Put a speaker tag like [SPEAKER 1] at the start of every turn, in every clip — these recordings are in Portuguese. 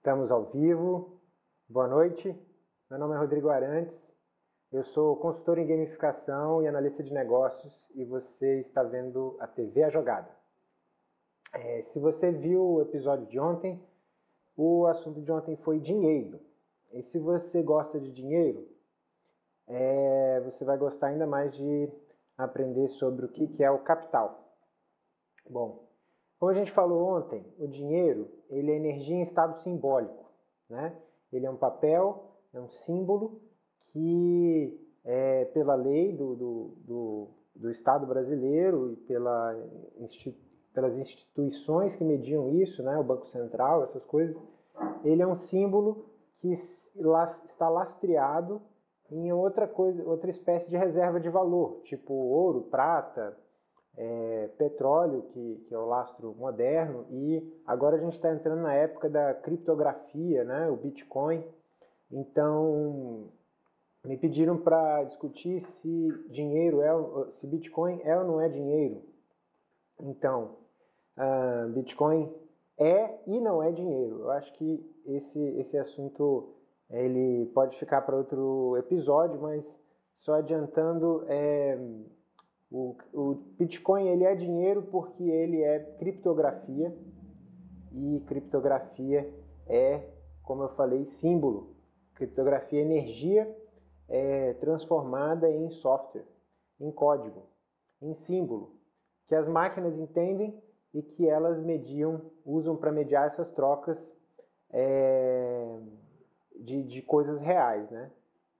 [SPEAKER 1] Estamos ao vivo. Boa noite. Meu nome é Rodrigo Arantes. Eu sou consultor em gamificação e analista de negócios e você está vendo a TV A Jogada. É, se você viu o episódio de ontem, o assunto de ontem foi dinheiro. E se você gosta de dinheiro, é, você vai gostar ainda mais de aprender sobre o que, que é o capital. Bom, como a gente falou ontem, o dinheiro ele é energia em estado simbólico. Né? Ele é um papel, é um símbolo que, é, pela lei do, do, do, do Estado brasileiro e pela, pelas instituições que mediam isso, né? o Banco Central, essas coisas, ele é um símbolo que está lastreado em outra coisa, outra espécie de reserva de valor, tipo ouro, prata, é, petróleo, que, que, é o lastro moderno, e agora a gente está entrando na época da criptografia, né, o Bitcoin. Então, me pediram para discutir se dinheiro é, se Bitcoin é ou não é dinheiro. Então, uh, Bitcoin é e não é dinheiro. Eu acho que esse, esse assunto ele pode ficar para outro episódio, mas só adiantando, é, o, o Bitcoin ele é dinheiro porque ele é criptografia e criptografia é, como eu falei, símbolo. Criptografia é energia é, transformada em software, em código, em símbolo, que as máquinas entendem e que elas mediam, usam para mediar essas trocas é, de, de coisas reais, né?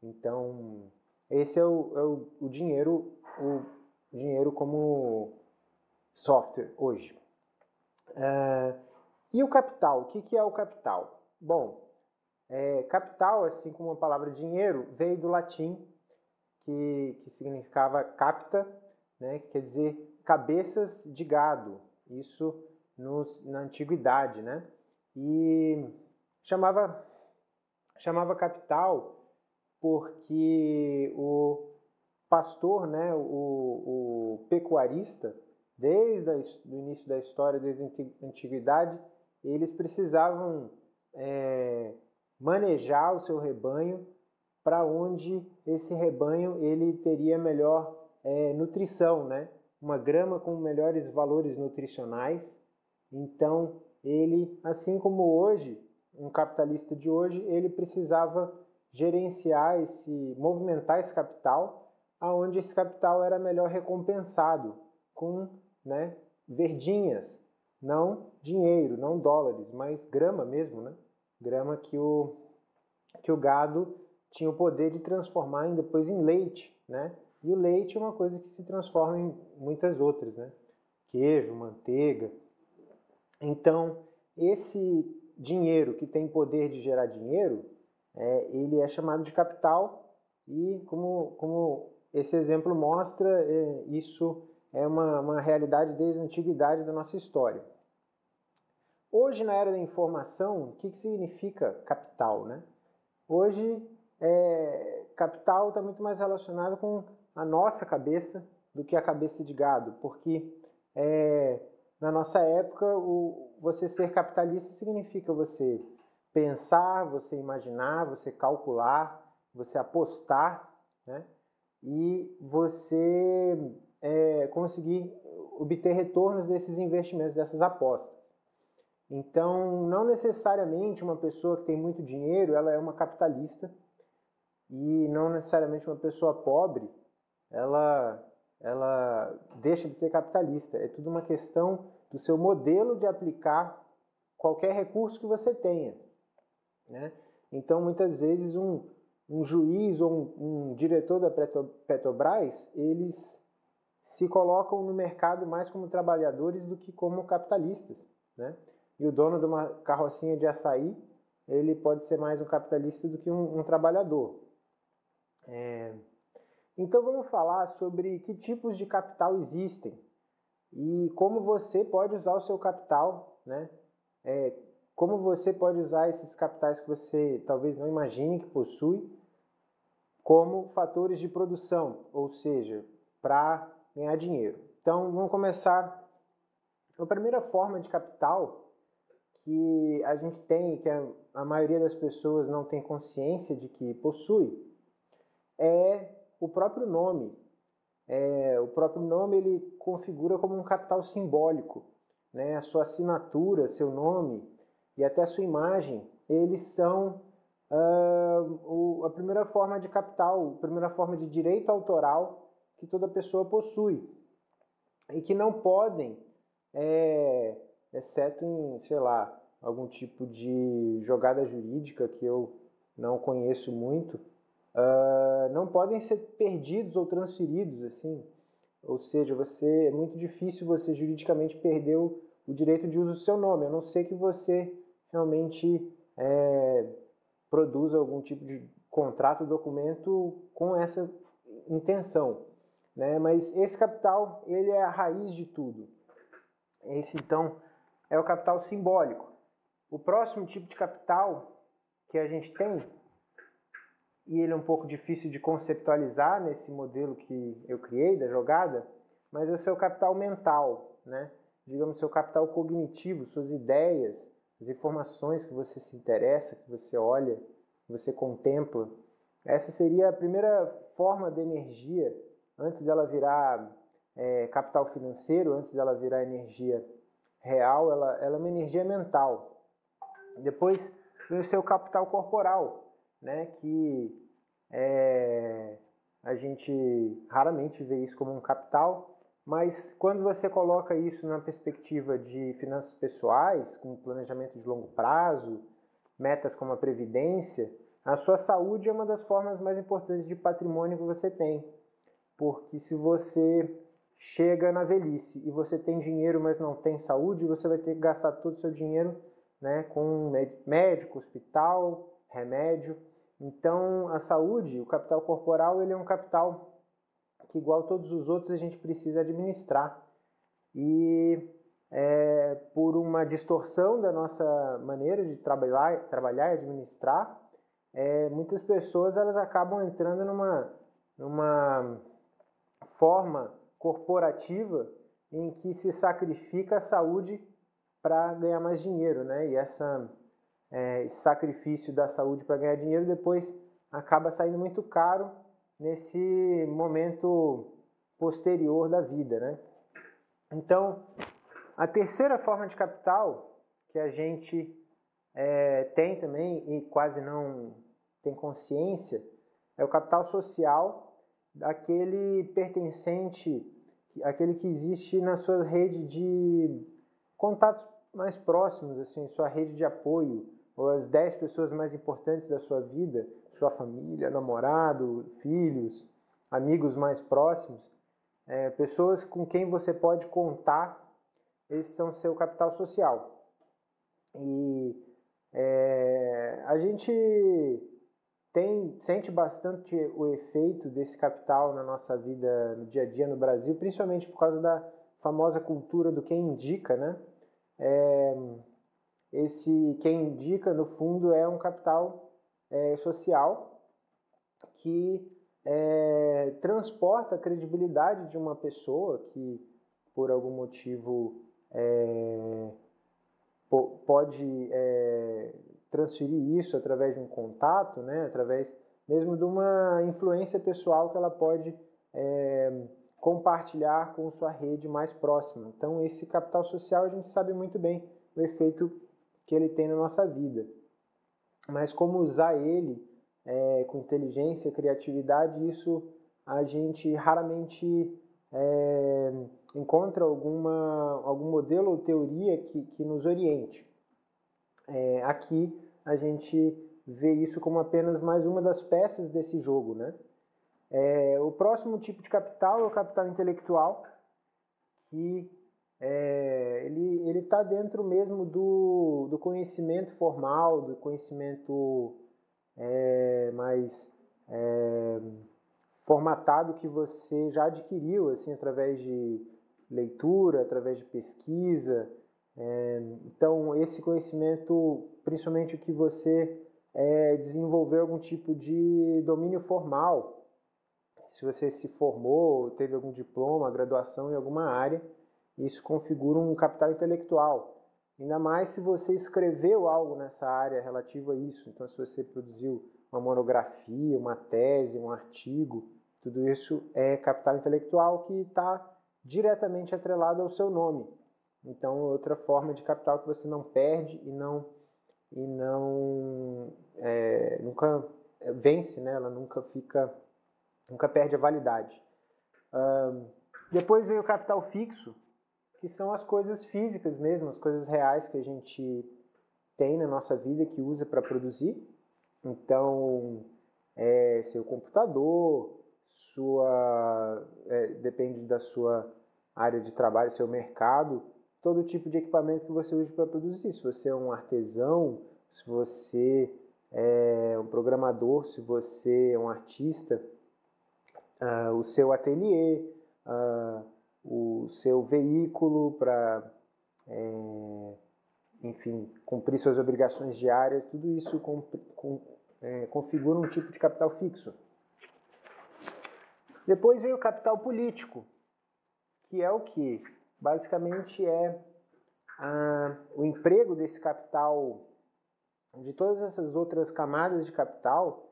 [SPEAKER 1] Então, esse é o, é o, o dinheiro, o dinheiro como software hoje. Uh, e o capital? O que, que é o capital? Bom, é, capital, assim como a palavra dinheiro, veio do latim, que, que significava capta, né, que quer dizer cabeças de gado, isso nos, na antiguidade, né? E chamava, chamava capital porque o, pastor, né, o, o pecuarista, desde o início da história, desde a antiguidade, eles precisavam é, manejar o seu rebanho para onde esse rebanho ele teria melhor é, nutrição, né? Uma grama com melhores valores nutricionais. Então, ele, assim como hoje, um capitalista de hoje, ele precisava gerenciar esse, movimentar esse capital aonde esse capital era melhor recompensado com né, verdinhas, não dinheiro, não dólares, mas grama mesmo, né? Grama que o, que o gado tinha o poder de transformar em, depois em leite, né? E o leite é uma coisa que se transforma em muitas outras, né? Queijo, manteiga. Então, esse dinheiro que tem poder de gerar dinheiro, é, ele é chamado de capital e como, como esse exemplo mostra é, isso é uma, uma realidade desde a antiguidade da nossa história. Hoje, na era da informação, o que, que significa capital? Né? Hoje, é, capital está muito mais relacionado com a nossa cabeça do que a cabeça de gado, porque é, na nossa época, o, você ser capitalista significa você pensar, você imaginar, você calcular, você apostar, né? E você é, conseguir obter retornos desses investimentos, dessas apostas. Então, não necessariamente uma pessoa que tem muito dinheiro, ela é uma capitalista, e não necessariamente uma pessoa pobre, ela, ela deixa de ser capitalista. É tudo uma questão do seu modelo de aplicar qualquer recurso que você tenha. Né? Então, muitas vezes, um, um juiz ou um, um diretor da Petrobras, eles se colocam no mercado mais como trabalhadores do que como capitalistas, né? E o dono de uma carrocinha de açaí, ele pode ser mais um capitalista do que um, um trabalhador. É... Então vamos falar sobre que tipos de capital existem e como você pode usar o seu capital, né? É, como você pode usar esses capitais que você talvez não imagine que possui como fatores de produção, ou seja, para ganhar dinheiro. Então, vamos começar. A primeira forma de capital que a gente tem, que a, maioria das pessoas não tem consciência de que possui, é o próprio nome. É, o próprio nome ele configura como um capital simbólico. Né? A sua assinatura, seu nome e até a sua imagem, eles são uh, o, a primeira forma de capital, a primeira forma de direito autoral que toda pessoa possui e que não podem, é, exceto em, sei lá, algum tipo de jogada jurídica que eu não conheço muito, uh, não podem ser perdidos ou transferidos, assim. Ou seja, você é muito difícil você juridicamente perder o, o direito de uso do seu nome, a não ser que você realmente é, produza algum tipo de contrato, documento com essa intenção. Né? Mas esse capital, ele é a raiz de tudo. Esse, então, é o capital simbólico. O próximo tipo de capital que a gente tem, e ele é um pouco difícil de conceptualizar nesse modelo que eu criei da jogada, mas é o seu capital mental, né? digamos, seu capital cognitivo, suas ideias, as informações que você se interessa, que você olha, que você contempla. Essa seria a primeira forma de energia antes dela virar é, capital financeiro, antes dela virar energia real, ela, ela é uma energia mental. Depois vem o seu capital corporal, né, que é, a gente raramente vê isso como um capital, mas quando você coloca isso na perspectiva de finanças pessoais, com planejamento de longo prazo, metas como a previdência, a sua saúde é uma das formas mais importantes de patrimônio que você tem. Porque se você chega na velhice e você tem dinheiro, mas não tem saúde, você vai ter que gastar todo o seu dinheiro né, com médico, hospital, remédio. Então, a saúde, o capital corporal, ele é um capital que, igual todos os outros, a gente precisa administrar. E é, por uma distorção da nossa maneira de trabalhar, trabalhar e administrar, é, muitas pessoas elas acabam entrando numa, numa forma corporativa em que se sacrifica a saúde para ganhar mais dinheiro, né? E essa, é, esse sacrifício da saúde para ganhar dinheiro depois acaba saindo muito caro nesse momento posterior da vida, né? Então, a terceira forma de capital que a gente é, tem também e quase não tem consciência é o capital social aquele pertencente, aquele que existe na sua rede de contatos mais próximos, assim, sua rede de apoio, ou as 10 pessoas mais importantes da sua vida, sua família, namorado, filhos, amigos mais próximos, é, pessoas com quem você pode contar, esses são seu capital social. E é, a gente tem, sente bastante o efeito desse capital na nossa vida no dia a dia no Brasil, principalmente por causa da famosa cultura do quem indica, né? É, esse quem indica, no fundo, é um capital é, social que é, transporta a credibilidade de uma pessoa que, por algum motivo, é, pode é, transferir isso através de um contato, né, através mesmo de uma influência pessoal que ela pode é, compartilhar com sua rede mais próxima. Então, esse capital social a gente sabe muito bem o efeito que ele tem na nossa vida. Mas como usar ele é, com inteligência, criatividade, isso a gente raramente é, encontra alguma, algum modelo ou teoria que, que nos oriente. É, aqui a gente vê isso como apenas mais uma das peças desse jogo, né? É, o próximo tipo de capital é o capital intelectual, que é, ele está dentro mesmo do, do conhecimento formal, do conhecimento é, mais é, formatado que você já adquiriu, assim, através de leitura, através de pesquisa, é, então, esse conhecimento, principalmente o que você é, desenvolveu algum tipo de domínio formal, se você se formou, teve algum diploma, graduação em alguma área, isso configura um capital intelectual. Ainda mais se você escreveu algo nessa área relativo a isso. Então, se você produziu uma monografia, uma tese, um artigo, tudo isso é capital intelectual que está diretamente atrelado ao seu nome. Então, outra forma de capital que você não perde e não e não é, nunca vence, né? Ela nunca fica, nunca perde a validade. depois vem o capital fixo, que são as coisas físicas mesmo, as coisas reais que a gente tem na nossa vida que usa para produzir. Então, é seu computador, sua é, depende da sua área de trabalho, seu mercado, todo tipo de equipamento que você use para produzir. Se você é um artesão, se você é um programador, se você é um artista, uh, o seu ateliê, uh, o seu veículo para, é, enfim, cumprir suas obrigações diárias, tudo isso com, com, é, configura um tipo de capital fixo. Depois vem o capital político, que é o que? Basicamente é ah, o emprego desse capital, de todas essas outras camadas de capital,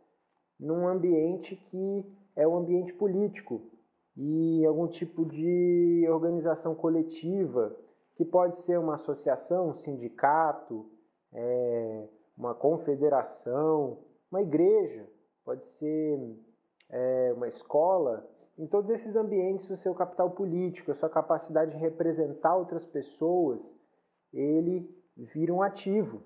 [SPEAKER 1] num ambiente que é o ambiente político, e algum tipo de organização coletiva, que pode ser uma associação, um sindicato, é, uma confederação, uma igreja, pode ser é, uma escola. Em todos esses ambientes, o seu capital político, a sua capacidade de representar outras pessoas, ele vira um ativo.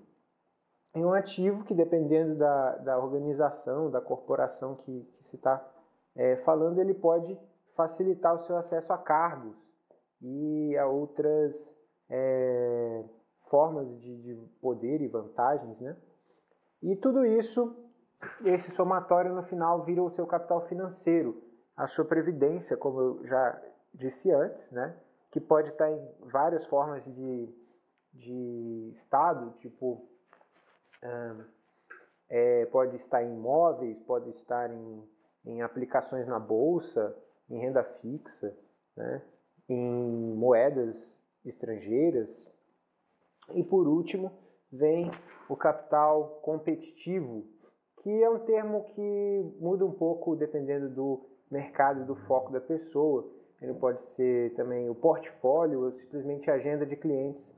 [SPEAKER 1] E um ativo que, dependendo da, da organização, da corporação que, que se está é, falando, ele pode facilitar o seu acesso a cargos e a outras é, formas de, de, poder e vantagens, né? E tudo isso, esse somatório no final vira o seu capital financeiro, a sua previdência, como eu já disse antes, né? Que pode estar em várias formas de, de estado, tipo é, pode estar em imóveis, pode estar em, em aplicações na bolsa, em renda fixa, né, em moedas estrangeiras. E por último, vem o capital competitivo, que é um termo que muda um pouco dependendo do mercado do foco da pessoa. Ele pode ser também o portfólio ou simplesmente a agenda de clientes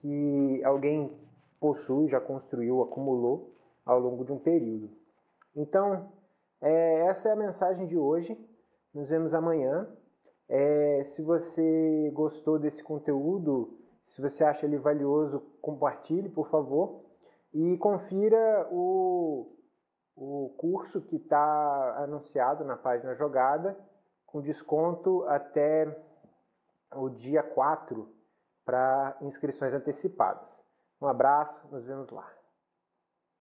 [SPEAKER 1] que alguém possui, já construiu, acumulou ao longo de um período. Então, é, essa é a mensagem de hoje. Nos vemos amanhã. É, se você gostou desse conteúdo, se você acha ele valioso, compartilhe, por favor. E confira o, o curso que está anunciado na página Jogada, com desconto até o dia 4 para inscrições antecipadas. Um abraço, nos vemos lá.